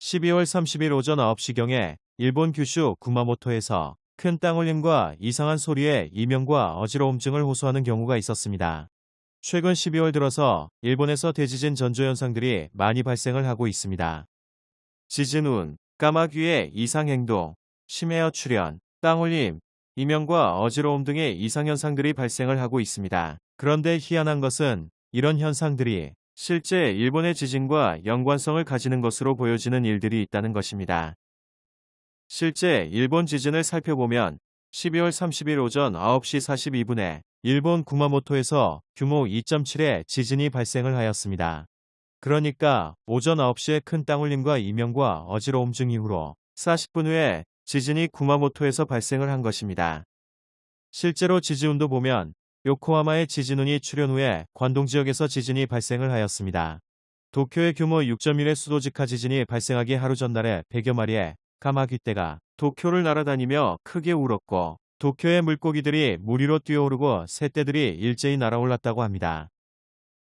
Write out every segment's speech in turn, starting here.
12월 30일 오전 9시경에 일본 규슈 구마모토에서 큰 땅울림과 이상한 소리에 이명과 어지러움증을 호소하는 경우가 있었습니다. 최근 12월 들어서 일본에서 대지진 전조 현상들이 많이 발생을 하고 있습니다. 지진 운, 까마귀의 이상 행동, 심해어 출현, 땅울림, 이명과 어지러움 등의 이상 현상들이 발생을 하고 있습니다. 그런데 희한한 것은 이런 현상들이 실제 일본의 지진과 연관성을 가지는 것으로 보여지는 일들이 있다는 것입니다. 실제 일본 지진을 살펴보면 12월 30일 오전 9시 42분에 일본 구마모토에서 규모 2.7의 지진이 발생을 하였습니다. 그러니까 오전 9시에 큰 땅울림과 이명과 어지러움 증 이후로 40분 후에 지진이 구마모토에서 발생을 한 것입니다. 실제로 지진운도 보면 요코하마의 지진운이 출현 후에 관동 지역에서 지진이 발생을 하였습니다. 도쿄의 규모 6.1의 수도 직하 지진이 발생하기 하루 전날에 100여 마리의 까마귀떼가 도쿄를 날아다니며 크게 울었고 도쿄의 물고기들이 물 위로 뛰어오르고 새떼들이 일제히 날아올랐다고 합니다.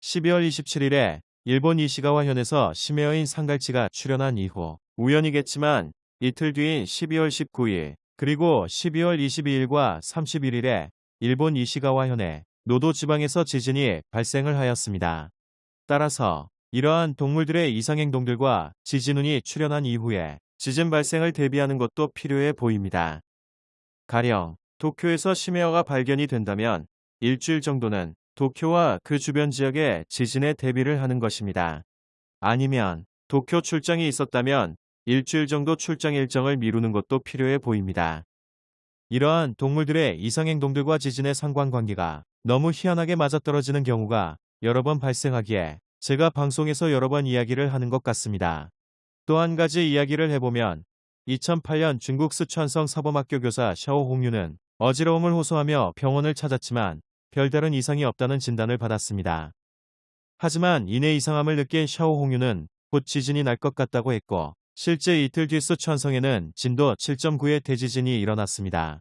12월 27일에 일본 이시가와현에서 심해어인 상갈치가 출현한 이후 우연이겠지만 이틀 뒤인 12월 19일 그리고 12월 22일과 31일에 일본 이시가와현의 노도 지방에서 지진이 발생을 하였습니다. 따라서 이러한 동물들의 이상행동들과 지진운이 출현한 이후에 지진 발생을 대비하는 것도 필요해 보입니다. 가령 도쿄에서 심해어가 발견이 된다면 일주일 정도는 도쿄와 그 주변 지역에 지진에 대비를 하는 것입니다. 아니면 도쿄 출장이 있었다면 일주일 정도 출장 일정을 미루는 것도 필요해 보입니다. 이러한 동물들의 이상행동들과 지진의 상관관계가 너무 희한하게 맞아떨어지는 경우가 여러 번 발생하기에 제가 방송에서 여러 번 이야기를 하는 것 같습니다. 또 한 가지 이야기를 해보면 2008년 중국 스촨성 사범학교 교사 샤오 홍유는 어지러움을 호소하며 병원을 찾았지만 별다른 이상이 없다는 진단을 받았습니다. 하지만 이내 이상함을 느낀 샤오 홍유는 곧 지진이 날 것 같다고 했고 실제 이틀 뒤 스촨성에는 진도 7.9의 대지진이 일어났습니다.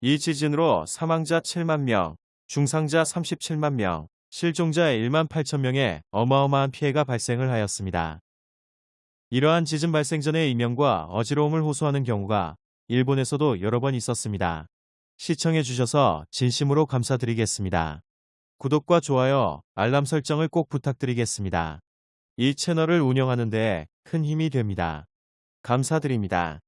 이 지진으로 사망자 7만 명, 중상자 37만 명, 실종자 1만 8천 명의 어마어마한 피해가 발생을 하였습니다. 이러한 지진 발생 전에 이명과 어지러움을 호소하는 경우가 일본에서도 여러 번 있었습니다. 시청해 주셔서 진심으로 감사드리겠습니다. 구독과 좋아요, 알람 설정을 꼭 부탁드리겠습니다. 이 채널을 운영하는 데 큰 힘이 됩니다. 감사드립니다.